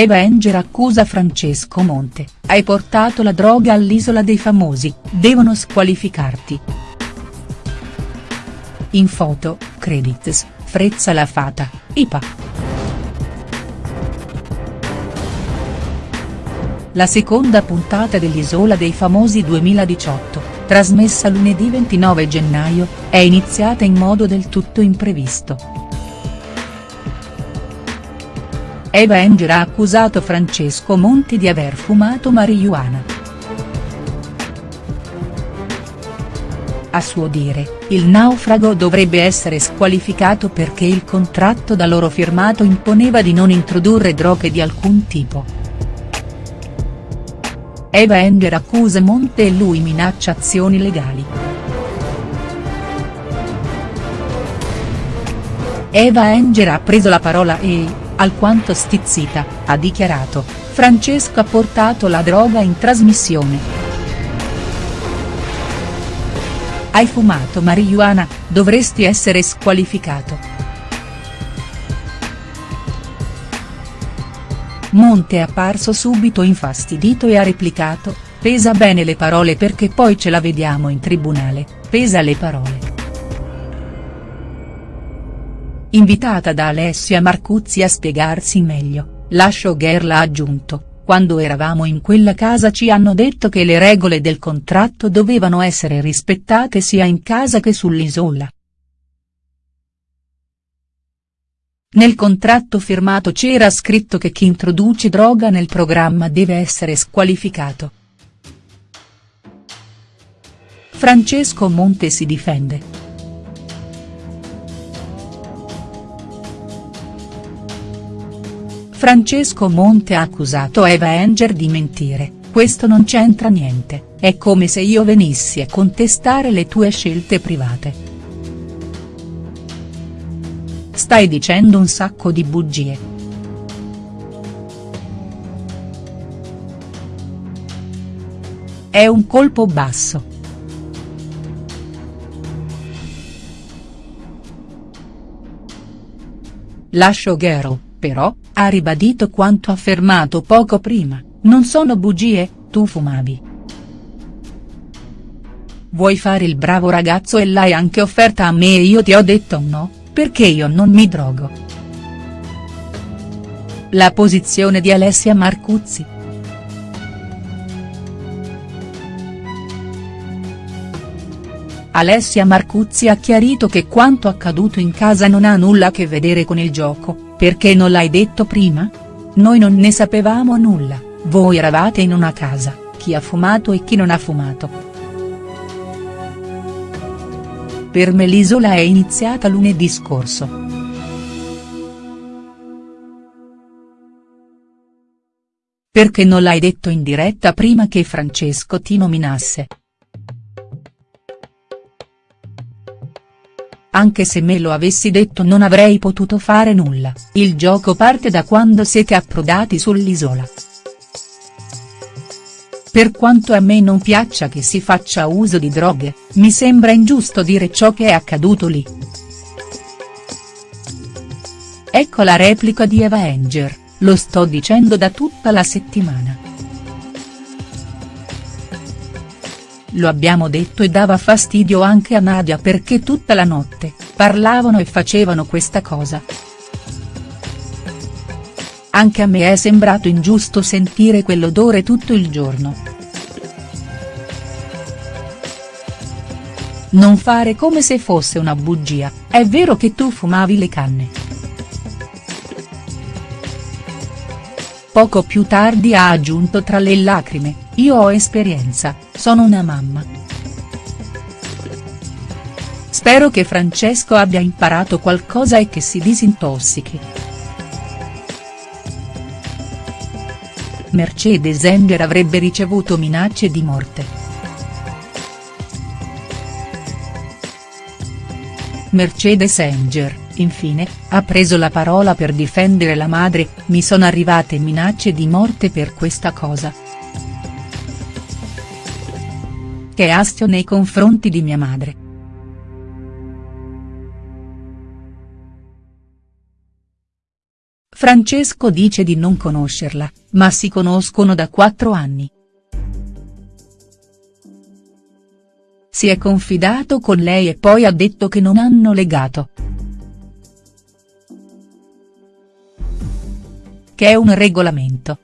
Eva Enger accusa Francesco Monte, hai portato la droga all'Isola dei Famosi, devono squalificarti. In foto, credits, Frezza la Fata, IPA. La seconda puntata dell'Isola dei Famosi 2018, trasmessa lunedì 29 gennaio, è iniziata in modo del tutto imprevisto. Eva Enger ha accusato Francesco Monti di aver fumato marijuana. A suo dire, il naufrago dovrebbe essere squalificato perché il contratto da loro firmato imponeva di non introdurre droghe di alcun tipo. Eva Enger accusa Monte e lui minaccia azioni legali. Eva Enger ha preso la parola e, alquanto stizzita, ha dichiarato, Francesco ha portato la droga in trasmissione. Hai fumato marijuana, dovresti essere squalificato. Monte è apparso subito infastidito e ha replicato, pesa bene le parole perché poi ce la vediamo in tribunale, pesa le parole. Invitata da Alessia Marcuzzi a spiegarsi meglio, la showgirl ha aggiunto, quando eravamo in quella casa ci hanno detto che le regole del contratto dovevano essere rispettate sia in casa che sull'isola. Nel contratto firmato c'era scritto che chi introduce droga nel programma deve essere squalificato. Francesco Monte si difende. Francesco Monte ha accusato Eva Enger di mentire, questo non c'entra niente, è come se io venissi a contestare le tue scelte private. Stai dicendo un sacco di bugie. È un colpo basso. Lascio Gero, però, ha ribadito quanto affermato poco prima, non sono bugie, tu fumavi. Vuoi fare il bravo ragazzo e l'hai anche offerta a me e io ti ho detto no, perché io non mi drogo. La posizione di Alessia Marcuzzi. Alessia Marcuzzi ha chiarito che quanto accaduto in casa non ha nulla a che vedere con il gioco, perché non l'hai detto prima? Noi non ne sapevamo nulla, voi eravate in una casa, chi ha fumato e chi non ha fumato. Per me l'isola è iniziata lunedì scorso. Perché non l'hai detto in diretta prima che Francesco ti nominasse?. Anche se me lo avessi detto non avrei potuto fare nulla, il gioco parte da quando siete approdati sull'isola. Per quanto a me non piaccia che si faccia uso di droghe, mi sembra ingiusto dire ciò che è accaduto lì. Ecco la replica di Eva Enger, lo sto dicendo da tutta la settimana. Lo abbiamo detto e dava fastidio anche a Nadia perché tutta la notte, parlavano e facevano questa cosa. Anche a me è sembrato ingiusto sentire quell'odore tutto il giorno. Non fare come se fosse una bugia, è vero che tu fumavi le canne. Poco più tardi ha aggiunto tra le lacrime, io ho esperienza, sono una mamma. Spero che Francesco abbia imparato qualcosa e che si disintossichi. Mercedes Enger avrebbe ricevuto minacce di morte. Mercedes Enger, infine, ha preso la parola per difendere la madre, mi sono arrivate minacce di morte per questa cosa. Che astio nei confronti di mia madre. Francesco dice di non conoscerla, ma si conoscono da quattro anni. Si è confidato con lei e poi ha detto che non hanno legato. Che è un regolamento.